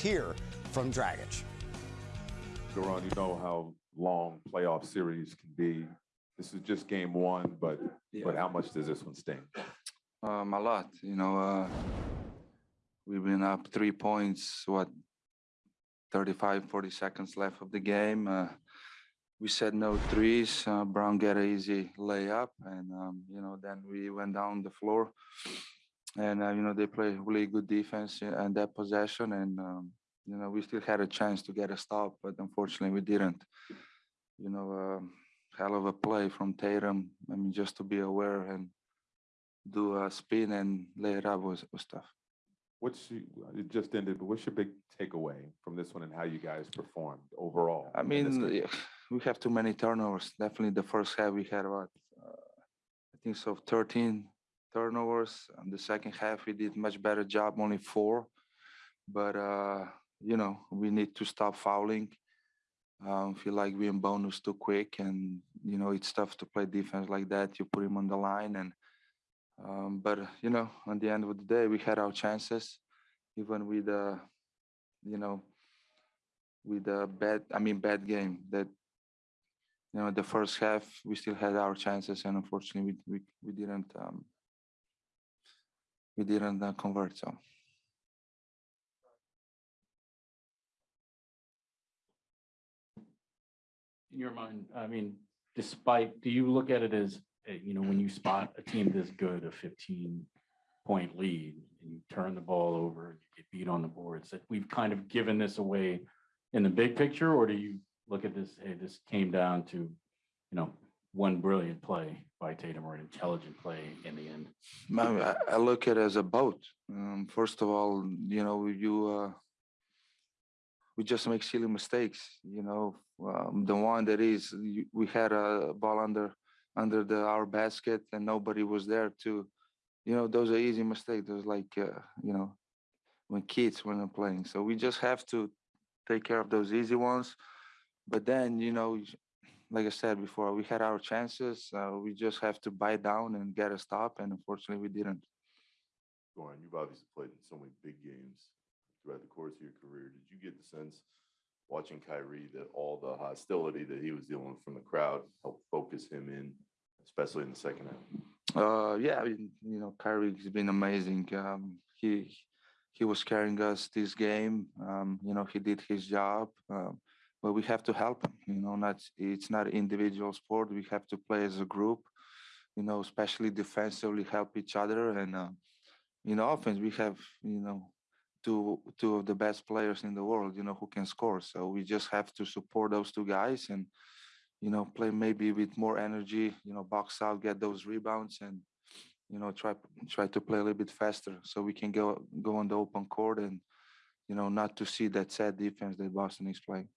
Here from Dragic. Goran, you know how long playoff series can be. This is just game one, but but how much does this one sting? Um, a lot, you know. Uh, we've been up three points. What, 35, 40 seconds left of the game. Uh, we said no threes. Uh, Brown get an easy layup, and um, you know, then we went down the floor, and uh, you know they play really good defense and that possession, and um, you know we still had a chance to get a stop, but unfortunately we didn't. You know, um hell of a play from Tatum. I mean, just to be aware and do a spin and lay it up was, was tough. What's you- it just ended, but what's your big takeaway from this one and how you guys performed overall? I mean, we have too many turnovers. Definitely the first half we had about, uh, I think so, 13 turnovers. And the second half we did much better job, only four. But, uh, you know, we need to stop fouling. Um, feel like we're in bonus too quick and, you know, it's tough to play defense like that. You put him on the line and, um, but, you know, at the end of the day, we had our chances, even with, uh, you know, with a bad, I mean, bad game that, you know, the first half, we still had our chances and unfortunately we, we, we didn't, um, we didn't convert, so. in your mind, I mean, despite, do you look at it as, uh, you know, when you spot a team this good, a fifteen point lead, and you turn the ball over, and you get beat on the boards, that we've kind of given this away in the big picture, or do you look at this, hey, this came down to, you know, one brilliant play by Tatum or an intelligent play in the end? I, look at it as a boat. Um, first of all, you know, you, uh, we just make silly mistakes, you know. Um, the one that is, we had a ball under, under the, our basket and nobody was there to, you know, those are easy mistakes. Those like, uh, you know, when kids when they're playing. So we just have to take care of those easy ones. But then, you know, like I said before, we had our chances. Uh, we just have to bite down and get a stop, and unfortunately, we didn't. Goran, you've obviously played in so many big games throughout the course of your career. Did you get the sense watching Kyrie that all the hostility that he was dealing with from the crowd helped focus him in, especially in the second half? Uh, yeah, I mean, you know, Kyrie's been amazing. Um, he he was carrying us this game. Um, you know, he did his job. Um, but we have to help them. You know, not it's not individual sport. We have to play as a group. You know, especially defensively, help each other. And uh, know, offense, we have you know two two of the best players in the world. You know, who can score. So we just have to support those two guys and you know play maybe with more energy. You know, box out, get those rebounds, and you know try try to play a little bit faster so we can go go on the open court and you know not to see that sad defense that Boston is playing.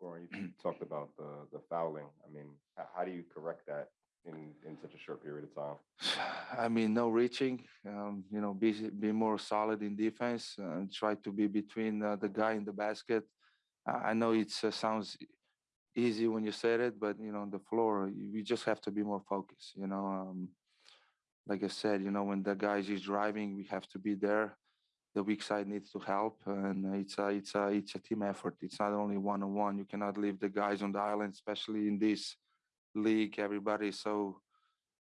Goran, you talked about the, the fouling. I mean, how do you correct that in, in such a short period of time? I mean, no reaching. Um, you know, be be more solid in defense and try to be between uh, the guy in the basket. I know it uh, sounds easy when you said it, but you know, on the floor, you- we just have to be more focused. You know, um, like I said, you know, when the guys is driving, we have to be there. The weak side needs to help, and it's a it's a it's a team effort. It's not only one on one. You cannot leave the guys on the island, especially in this league. Everybody is so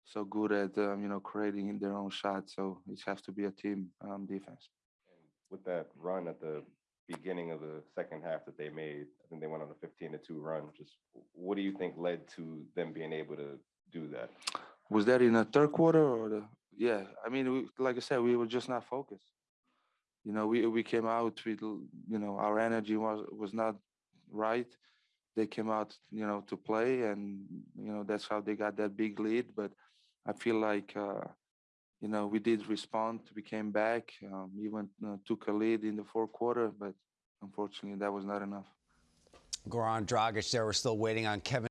so good at um, you know creating their own shot. So it has to be a team um, defense. And with that run at the beginning of the second half that they made, I think they went on a 15 to 2 run. Just what do you think led to them being able to do that? Was that in the third quarter or the? Yeah, I mean, we, like I said, we were just not focused. You know, we we came out with you know our energy was was not right. They came out, you know, to play, and you know that's how they got that big lead. But I feel like. Uh, you know, we did respond. We came back, um, even uh, took a lead in the fourth quarter, but unfortunately, that was not enough. Goran Dragic there. We're still waiting on Kevin.